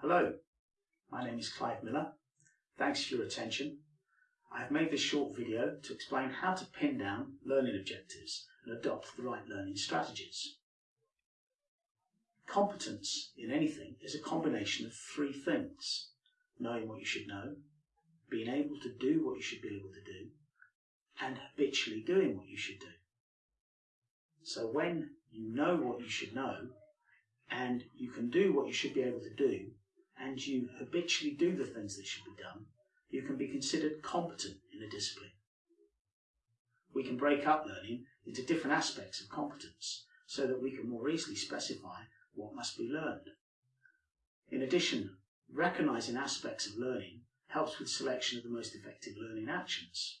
Hello, my name is Clive Miller. Thanks for your attention. I have made this short video to explain how to pin down learning objectives and adopt the right learning strategies. Competence in anything is a combination of three things. Knowing what you should know, being able to do what you should be able to do, and habitually doing what you should do. So when you know what you should know, and you can do what you should be able to do, and you habitually do the things that should be done, you can be considered competent in a discipline. We can break up learning into different aspects of competence so that we can more easily specify what must be learned. In addition, recognizing aspects of learning helps with selection of the most effective learning actions.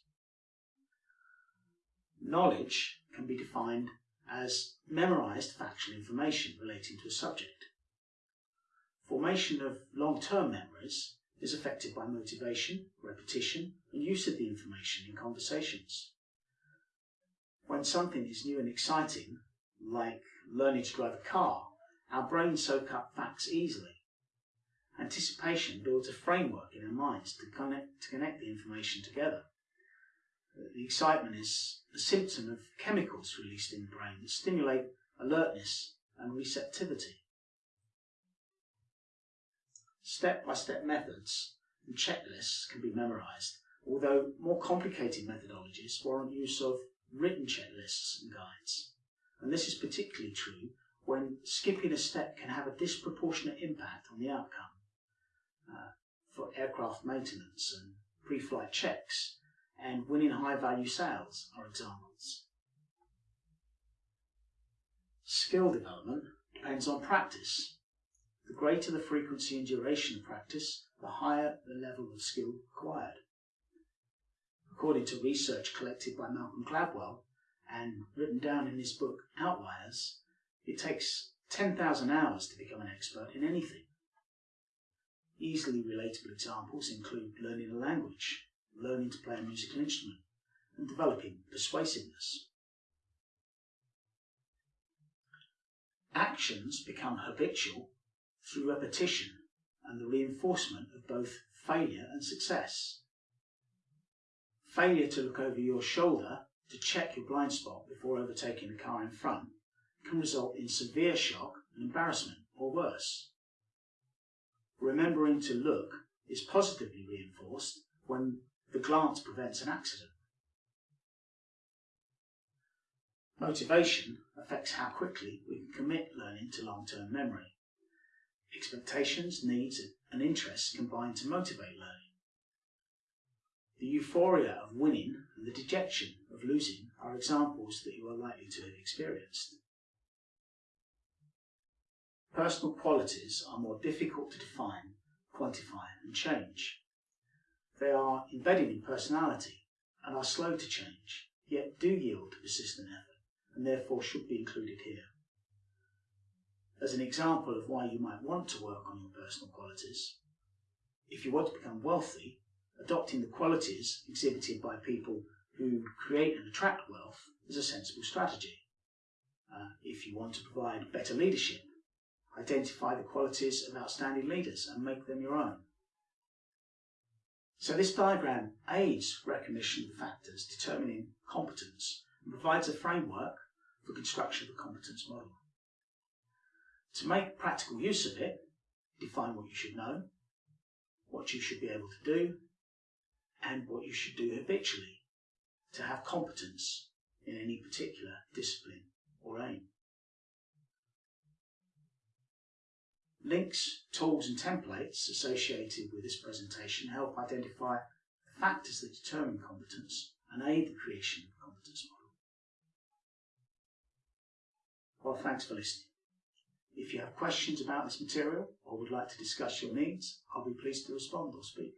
Knowledge can be defined as memorized factual information relating to a subject. Formation of long-term memories is affected by motivation, repetition, and use of the information in conversations. When something is new and exciting, like learning to drive a car, our brains soak up facts easily. Anticipation builds a framework in our minds to connect, to connect the information together. The excitement is a symptom of chemicals released in the brain that stimulate alertness and receptivity. Step-by-step methods and checklists can be memorized, although more complicated methodologies warrant use of written checklists and guides. And this is particularly true when skipping a step can have a disproportionate impact on the outcome. Uh, for aircraft maintenance and pre-flight checks, and winning high-value sales are examples. Skill development depends on practice the greater the frequency and duration of practice, the higher the level of skill required. According to research collected by Malcolm Gladwell and written down in his book Outliers, it takes 10,000 hours to become an expert in anything. Easily relatable examples include learning a language, learning to play a musical instrument, and developing persuasiveness. Actions become habitual through repetition and the reinforcement of both failure and success. Failure to look over your shoulder to check your blind spot before overtaking the car in front can result in severe shock and embarrassment or worse. Remembering to look is positively reinforced when the glance prevents an accident. Motivation affects how quickly we can commit learning to long-term memory. Expectations, needs, and interests combine to motivate learning. The euphoria of winning and the dejection of losing are examples that you are likely to have experienced. Personal qualities are more difficult to define, quantify, and change. They are embedded in personality and are slow to change, yet do yield to persistent effort, and therefore should be included here as an example of why you might want to work on your personal qualities. If you want to become wealthy, adopting the qualities exhibited by people who create and attract wealth is a sensible strategy. Uh, if you want to provide better leadership, identify the qualities of outstanding leaders and make them your own. So this diagram aids recognition of factors determining competence and provides a framework for construction of a competence model. To make practical use of it, define what you should know, what you should be able to do, and what you should do habitually to have competence in any particular discipline or aim. Links, tools and templates associated with this presentation help identify the factors that determine competence and aid the creation of a competence model. Well, thanks for listening. If you have questions about this material or would like to discuss your needs, I'll be pleased to respond or speak.